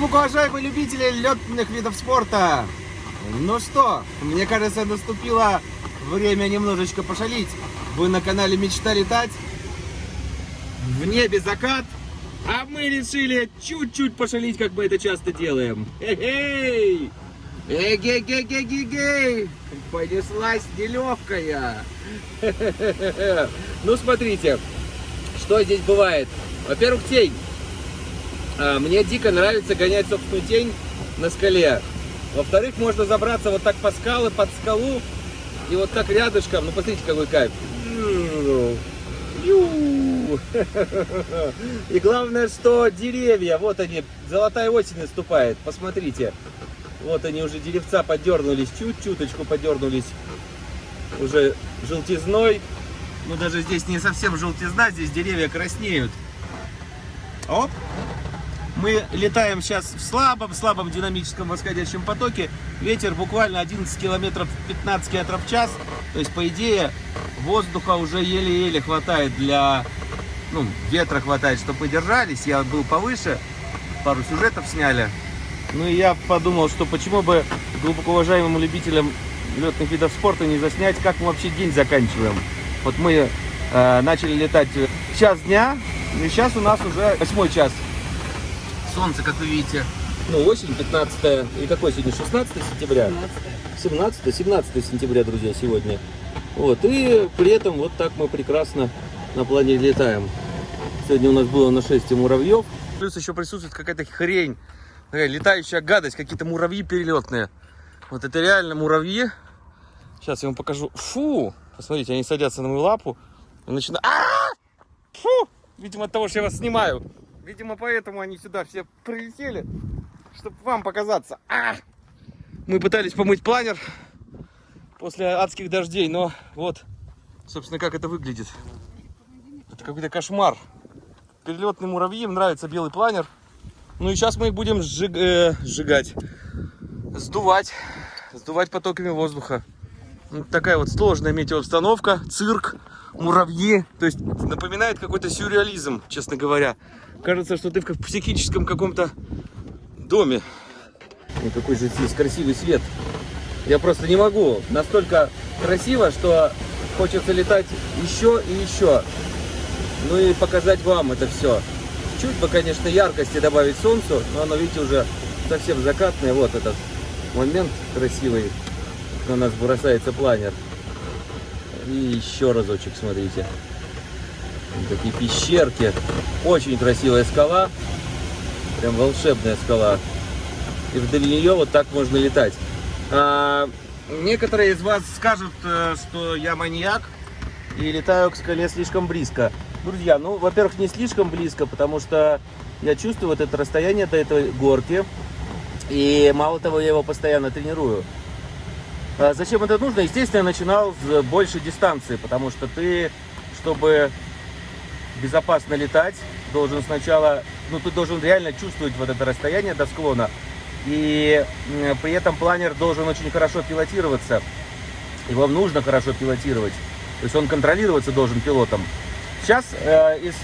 Глубоко уважаемые любители летных видов спорта! Ну что, мне кажется, наступило время немножечко пошалить. Вы на канале Мечта летать. В небе закат. А мы решили чуть-чуть пошалить, как мы это часто делаем. Эй-эй! Эгей-гей-гей-гей-гей! Понеслась нелегкая. Ну, смотрите, что здесь бывает. Во-первых, тень. А, Мне дико нравится гонять собственную тень на скале. Во-вторых, можно забраться вот так по скалы, под скалу. И вот так рядышком, ну посмотрите, какой кайф. И главное, что деревья, вот они, золотая осень наступает, посмотрите. Вот они уже деревца подернулись, чуть-чуточку подернулись уже желтизной. Ну даже здесь не совсем желтизна, здесь деревья краснеют. Оп! Мы летаем сейчас в слабом-слабом динамическом восходящем потоке. Ветер буквально 11 километров 15 километров в час. То есть, по идее, воздуха уже еле-еле хватает для... Ну, ветра хватает, чтобы мы держались. Я был повыше, пару сюжетов сняли. Ну и я подумал, что почему бы глубоко уважаемым любителям летных видов спорта не заснять, как мы вообще день заканчиваем. Вот мы э, начали летать в час дня, и сейчас у нас уже восьмой час. Солнце, как вы видите, ну, осень, 15 и какой сегодня, 16 сентября? 17 17 17 сентября, друзья, сегодня. Вот, и при этом вот так мы прекрасно на плане летаем. Сегодня у нас было нашествие муравьев. Плюс еще присутствует какая-то хрень, такая летающая гадость, какие-то муравьи перелетные. Вот это реально муравьи. Сейчас я вам покажу. Фу! Посмотрите, они садятся на мою лапу и начинают... А! Фу! Видимо, от того, что я вас снимаю. Видимо, поэтому они сюда все прилетели, чтобы вам показаться. А! Мы пытались помыть планер после адских дождей, но вот, собственно, как это выглядит. Это какой-то кошмар. Перелетным муравьям нравится белый планер. Ну и сейчас мы их будем сжиг, э, сжигать, сдувать, сдувать потоками воздуха. Вот такая вот сложная метеообстановка, цирк, муравьи. То есть напоминает какой-то сюрреализм, честно говоря. Кажется, что ты в психическом каком-то доме. И какой же здесь красивый свет. Я просто не могу. Настолько красиво, что хочется летать еще и еще. Ну и показать вам это все. Чуть бы, конечно, яркости добавить солнцу, но оно, видите, уже совсем закатное. Вот этот момент красивый. На нас бросается планер. И еще разочек, смотрите. Такие пещерки. Очень красивая скала. Прям волшебная скала. И вдоль нее вот так можно летать. А, некоторые из вас скажут, э, что я маньяк и летаю к скале слишком близко. Друзья, ну, во-первых, не слишком близко, потому что я чувствую вот это расстояние до этой горки. И мало того, я его постоянно тренирую. А зачем это нужно? Естественно, я начинал с большей дистанции, потому что ты, чтобы безопасно летать, должен сначала, ну, ты должен реально чувствовать вот это расстояние до склона. И при этом планер должен очень хорошо пилотироваться. Его нужно хорошо пилотировать. То есть он контролироваться должен пилотом. Сейчас э, из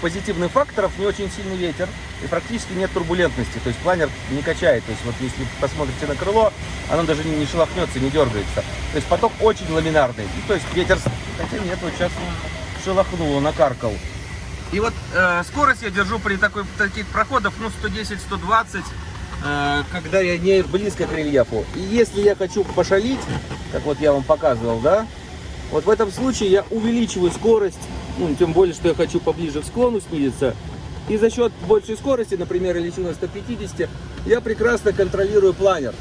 позитивных факторов не очень сильный ветер и практически нет турбулентности. То есть планер не качает. То есть вот если посмотрите на крыло, оно даже не, не шелохнется, не дергается. То есть поток очень ламинарный. И, то есть ветер... Хотя нет, вот сейчас шелохнуло, накаркал. И вот э, скорость я держу при такой, таких проходах, ну, 110-120, э, когда я не близко к рельефу. И если я хочу пошалить, как вот я вам показывал, да? Вот в этом случае я увеличиваю скорость, ну, тем более, что я хочу поближе к склону снизиться. И за счет большей скорости, например, я лечу на 150, я прекрасно контролирую планер.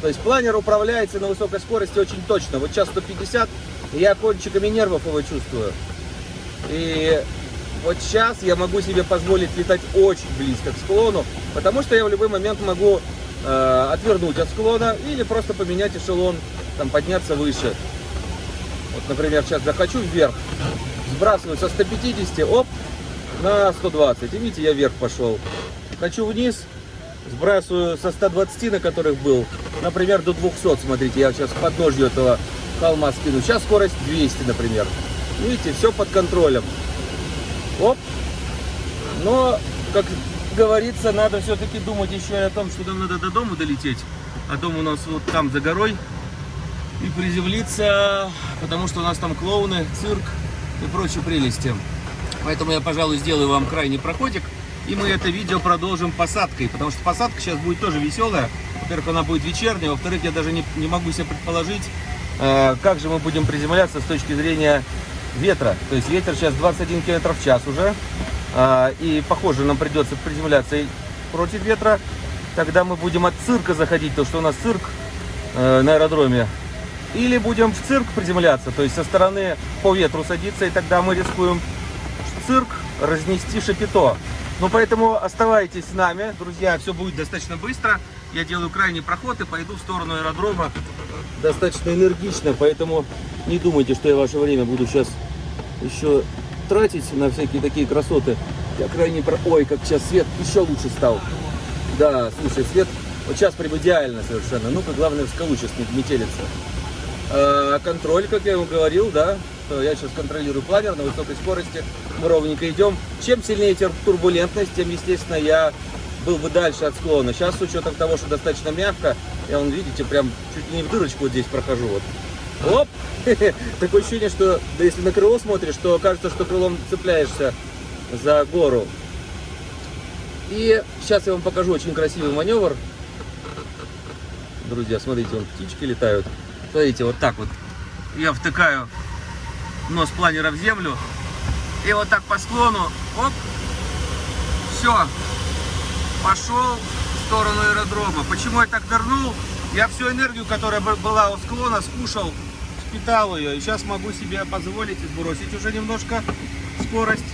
То есть планер управляется на высокой скорости очень точно. Вот сейчас 150, я кончиками нервов его чувствую. И вот сейчас я могу себе позволить летать очень близко к склону, потому что я в любой момент могу э, отвернуть от склона или просто поменять эшелон, там, подняться выше. Вот, например, сейчас захочу вверх, сбрасываю со 150, оп, на 120. И видите, я вверх пошел. Хочу вниз, сбрасываю со 120, на которых был, например, до 200. Смотрите, я сейчас подножью этого холма скину. Сейчас скорость 200, например. Видите, все под контролем. Оп. Но, как говорится, надо все-таки думать еще и о том, что нам надо до дома долететь. А дом у нас вот там за горой. И приземлиться, потому что у нас там клоуны, цирк и прочие прелести. Поэтому я, пожалуй, сделаю вам крайний проходик. И мы это видео продолжим посадкой, потому что посадка сейчас будет тоже веселая. Во-первых, она будет вечерняя, во-вторых, я даже не, не могу себе предположить, э, как же мы будем приземляться с точки зрения ветра. То есть ветер сейчас 21 км в час уже, э, и похоже, нам придется приземляться против ветра. Тогда мы будем от цирка заходить, то что у нас цирк э, на аэродроме. Или будем в цирк приземляться, то есть со стороны по ветру садиться, и тогда мы рискуем цирк разнести шапито. Ну, поэтому оставайтесь с нами, друзья, все будет достаточно быстро. Я делаю крайний проход и пойду в сторону аэродрома достаточно энергично, поэтому не думайте, что я ваше время буду сейчас еще тратить на всякие такие красоты. Я крайний про... Ой, как сейчас свет еще лучше стал. Да, слушай, свет вот сейчас прям идеально совершенно. Ну-ка, главное в скалу сейчас не метелиться. А, контроль, как я вам говорил, да, я сейчас контролирую планер на высокой скорости, мы ровненько идем. Чем сильнее турбулентность, тем, естественно, я был бы дальше от склона. Сейчас, с учетом того, что достаточно мягко, я, вон, видите, прям чуть не в дырочку вот здесь прохожу. Вот. Оп! Такое ощущение, что да, если на крыло смотришь, то кажется, что крылом цепляешься за гору. И сейчас я вам покажу очень красивый маневр. Друзья, смотрите, вон птички летают. Смотрите, вот так вот. Я втыкаю нос планера в землю. И вот так по склону, оп, все, пошел в сторону аэродрома. Почему я так нырнул? Я всю энергию, которая была у склона, скушал, впитал ее. И сейчас могу себе позволить сбросить уже немножко скорость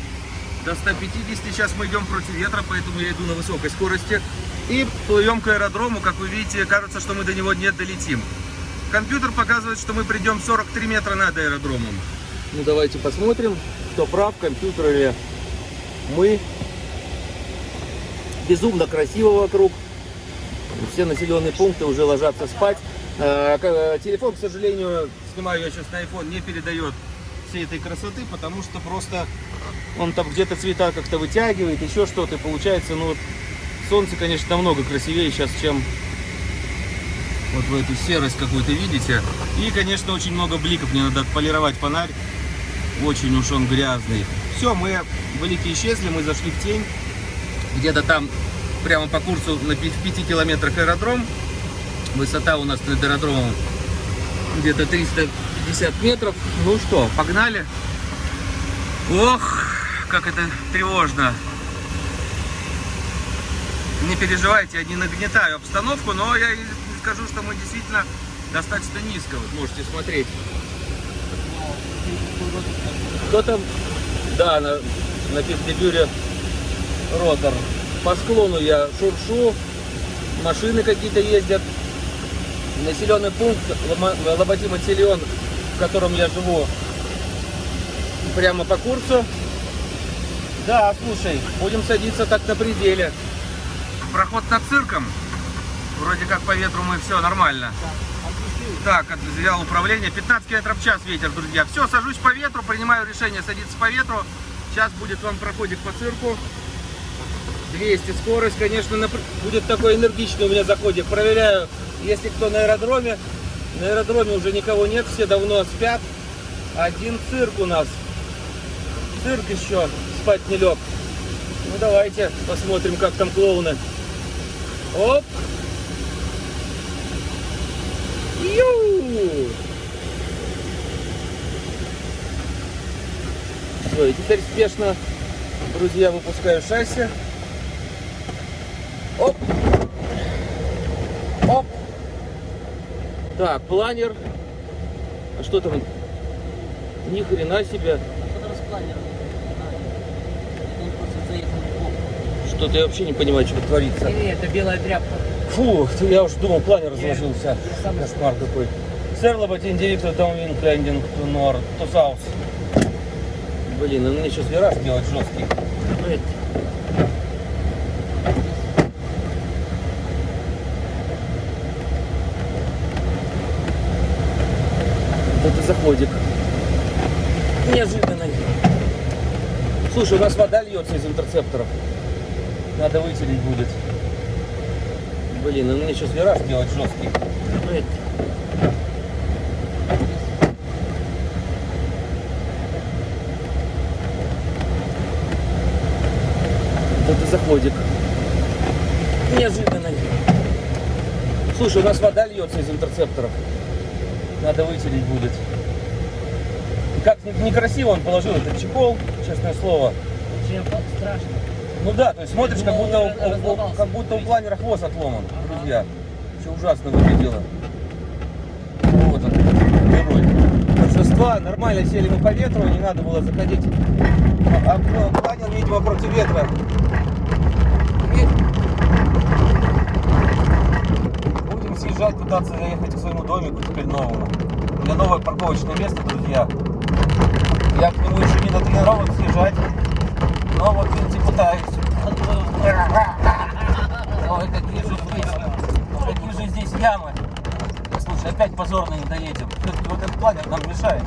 до 150. Сейчас мы идем против ветра, поэтому я иду на высокой скорости. И плывем к аэродрому. Как вы видите, кажется, что мы до него не долетим. Компьютер показывает, что мы придем 43 метра над аэродромом. Ну, давайте посмотрим, кто прав, компьютер или мы. Безумно красиво вокруг. Все населенные пункты уже ложатся спать. Э, э, телефон, к сожалению, снимаю я сейчас на iPhone, не передает всей этой красоты, потому что просто он там где-то цвета как-то вытягивает, еще что-то. получается, ну, солнце, конечно, намного красивее сейчас, чем вот в эту серость какую-то видите. И, конечно, очень много бликов. Мне надо отполировать фонарь. Очень уж он грязный. Все, мы велики исчезли, мы зашли в тень. Где-то там, прямо по курсу, на 5 километрах аэродром. Высота у нас над аэродромом где-то 350 метров. Ну что, погнали. Ох, как это тревожно. Не переживайте, я не нагнетаю обстановку, но я скажу, что мы действительно достаточно низко. Вот можете смотреть. Кто там? Да, на, на пикнебюре ротор. По склону я шуршу, машины какие-то ездят. Населенный пункт Лоботиматильон, в котором я живу, прямо по курсу. Да, слушай, будем садиться так на пределе. Проход над цирком. Вроде как по ветру мы все нормально. Так, взял управление. 15 км в час ветер, друзья. Все, сажусь по ветру, принимаю решение садиться по ветру. Сейчас будет вам проходик по цирку. 200 скорость, конечно, будет такой энергичный у меня заходик. Проверяю, если кто на аэродроме. На аэродроме уже никого нет, все давно спят. Один цирк у нас. Цирк еще спать не лег. Ну давайте посмотрим, как там клоуны. Оп! Все, и теперь спешно, друзья, выпускаю шасси. Оп! Оп! Так, планер. А что там? Ни хрена себе. Что-то я вообще не понимаю, что творится. Не, это белая тряпка. Фу, я уж думал, планер разложился. Кошмар какой. Сэр Лоботин, директор Даунвинг Лендинг, to North. Блин, ну мне сейчас вираж делать жесткий. Вот это заходик. Неожиданный. Слушай, у нас вода льется из интерцепторов. Надо вытереть будет. Блин, ну мне сейчас вираж делать жесткий. Вот это заходик. Неожиданный. Слушай, у нас вода льется из интерцепторов. Надо вытереть будет. Как не- некрасиво он положил этот чехол, честное слово. Чем страшно. Ну да, то есть смотришь, как будто, как будто у планера хвост отломан, друзья. Все ужасно выглядело. Вот он, герой. Торжества, нормально сели мы по ветру, не надо было заходить. А, а планер, видимо, против ветра. Будем съезжать, пытаться заехать к своему домику теперь новому. У меня новое парковочное место, друзья. Я к нему еще не натренирован съезжать. Но вот, видите, пытаюсь. Ой, какие же здесь, какие же здесь ямы. Слушай, опять позорно не доедем. Все-таки вот этот планер нам мешает.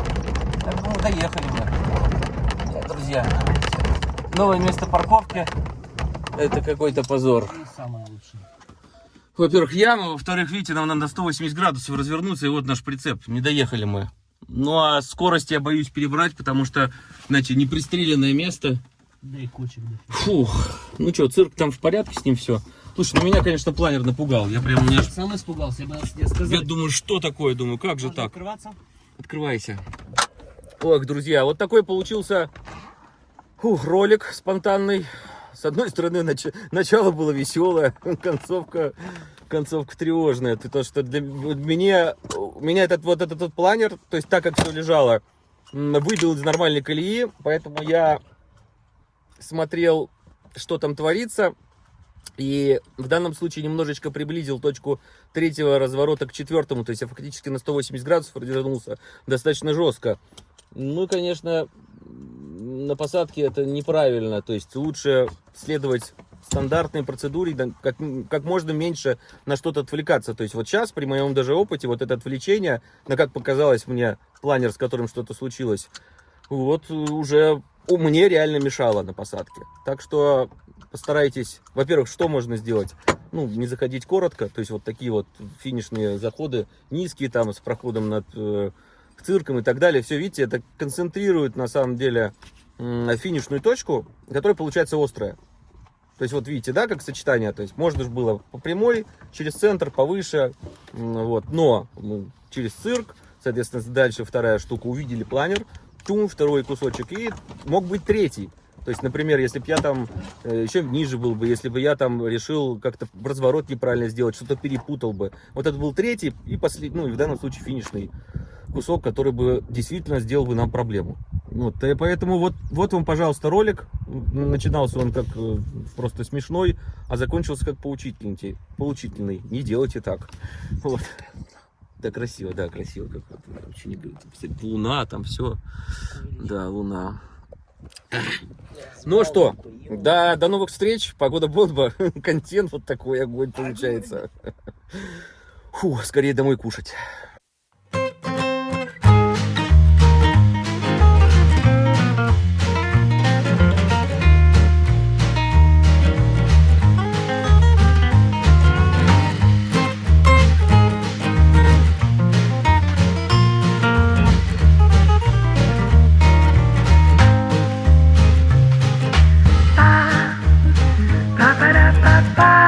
Я думаю, доехали мы. Друзья, новое место парковки. Это какой-то позор. Самое лучшее. Во-первых, яма, во-вторых, видите, нам надо 180 градусов развернуться, и вот наш прицеп. Не доехали мы. Ну а скорость я боюсь перебрать, потому что, знаете, непристреленное место. Да и кучек, да. Фух. Ну что, цирк там в порядке с ним все. Слушай, ну меня, конечно, планер напугал. Я прям, у меня Сам испугался, я бы тебе сказал. Я думаю, что такое? Думаю, как же Можно так? открываться? Открывайся. Ох, друзья, вот такой получился фух, ролик спонтанный. С одной стороны, нач- начало было веселое, концовка, концовка тревожная. Ты то, что для меня, меня этот вот этот вот планер, то есть так как все лежало, выбил из нормальной колеи, поэтому я смотрел, что там творится. И в данном случае немножечко приблизил точку третьего разворота к четвертому, то есть я фактически на 180 градусов развернулся достаточно жестко. Ну, конечно, на посадке это неправильно, то есть лучше следовать стандартной процедуре, как, как можно меньше на что-то отвлекаться. То есть вот сейчас, при моем даже опыте, вот это отвлечение, на как показалось мне планер, с которым что-то случилось, вот э, уже мне реально мешало на посадке. Так что постарайтесь, во-первых, что можно сделать? Ну, не заходить коротко, то есть вот такие вот финишные заходы, низкие там с проходом над э, цирком и так далее. Все, видите, это концентрирует на самом деле м, финишную точку, которая получается острая. То есть вот видите, да, как сочетание, то есть можно же было по прямой, через центр, повыше, вот, но через цирк, соответственно, дальше вторая штука, увидели планер, тум, второй кусочек, и мог быть третий. То есть, например, если бы я там э, еще ниже был бы, если бы я там решил как-то разворот неправильно сделать, что-то перепутал бы. Вот это был третий и последний, ну, и в данном случае финишный кусок, который бы действительно сделал бы нам проблему. Вот, и поэтому вот, вот вам, пожалуйста, ролик. Начинался он как э, просто смешной, а закончился как поучительный. поучительный. Не делайте так. Вот. Да, красиво, да, красиво. Как вот, не говорите. Луна, там все. Да, луна. Ну что, да, до новых встреч. Погода бомба. Контент вот такой огонь получается. Фу, скорее домой кушать. Bye.